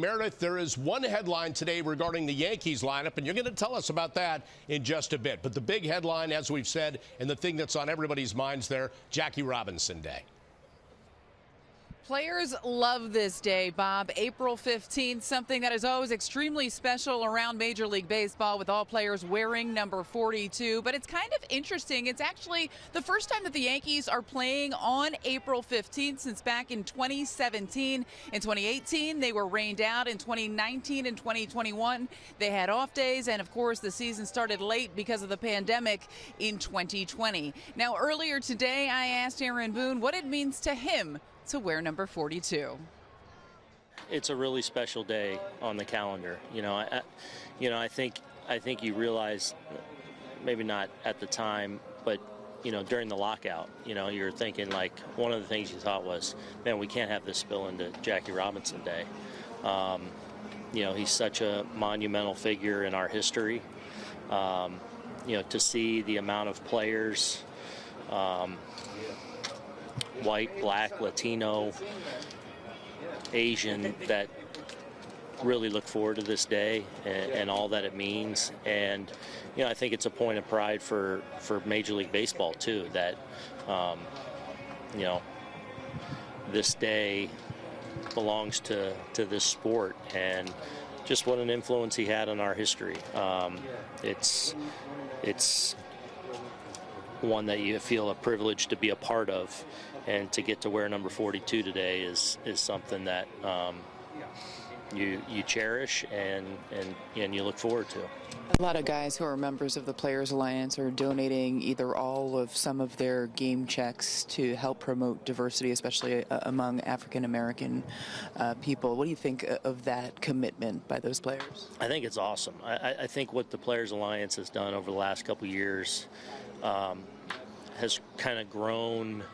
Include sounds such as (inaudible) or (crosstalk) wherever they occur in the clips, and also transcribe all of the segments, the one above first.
Meredith, there is one headline today regarding the Yankees lineup, and you're going to tell us about that in just a bit. But the big headline, as we've said, and the thing that's on everybody's minds there, Jackie Robinson Day. Players love this day, Bob. April 15th, something that is always extremely special around Major League Baseball with all players wearing number 42. But it's kind of interesting. It's actually the first time that the Yankees are playing on April 15th since back in 2017. In 2018, they were rained out. In 2019 and 2021, they had off days. And of course, the season started late because of the pandemic in 2020. Now, earlier today, I asked Aaron Boone what it means to him to wear number 42. It's a really special day on the calendar. You know, I, you know, I think I think you realize, maybe not at the time, but you know, during the lockout, you know, you're thinking like one of the things you thought was, man, we can't have this spill into Jackie Robinson Day. Um, you know, he's such a monumental figure in our history. Um, you know, to see the amount of players um, white, black, Latino, Asian that really look forward to this day and, and, all that it means. And you know, I think it's a point of pride for for Major League Baseball too that um, you know this day belongs to to this sport and just what an influence he had on our history. Um, it's it's one that you feel a privilege to be a part of and to get to wear number 42 today is is something that um, you you cherish and and and you look forward to. A lot of guys who are members of the Players Alliance are donating either all of some of their game checks to help promote diversity, especially uh, among African American uh, people. What do you think of that commitment by those players? I think it's awesome. I, I think what the Players Alliance has done over the last couple years um, has kind of grown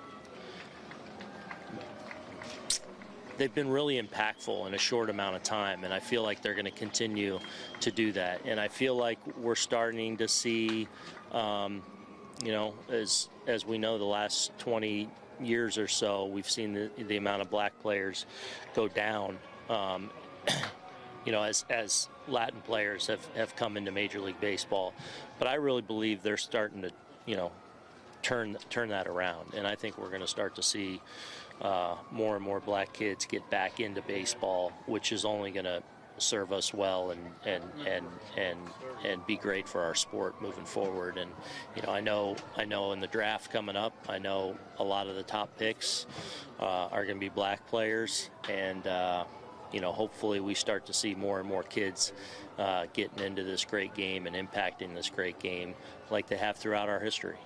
they've been really impactful in a short amount of time, and I feel like they're going to continue to do that. And I feel like we're starting to see, um, you know, as as we know, the last 20 years or so, we've seen the, the amount of black players go down. Um, (clears throat) you know, as as Latin players have, have come into Major League Baseball, but I really believe they're starting to, you know, turn turn that around, and I think we're going to start to see uh, more and more black kids get back into baseball, which is only going to serve us well and and and and and be great for our sport moving forward. And you know, I know I know in the draft coming up, I know a lot of the top picks uh, are going to be black players, and uh, you know, hopefully we start to see more and more kids uh, getting into this great game and impacting this great game like they have throughout our history.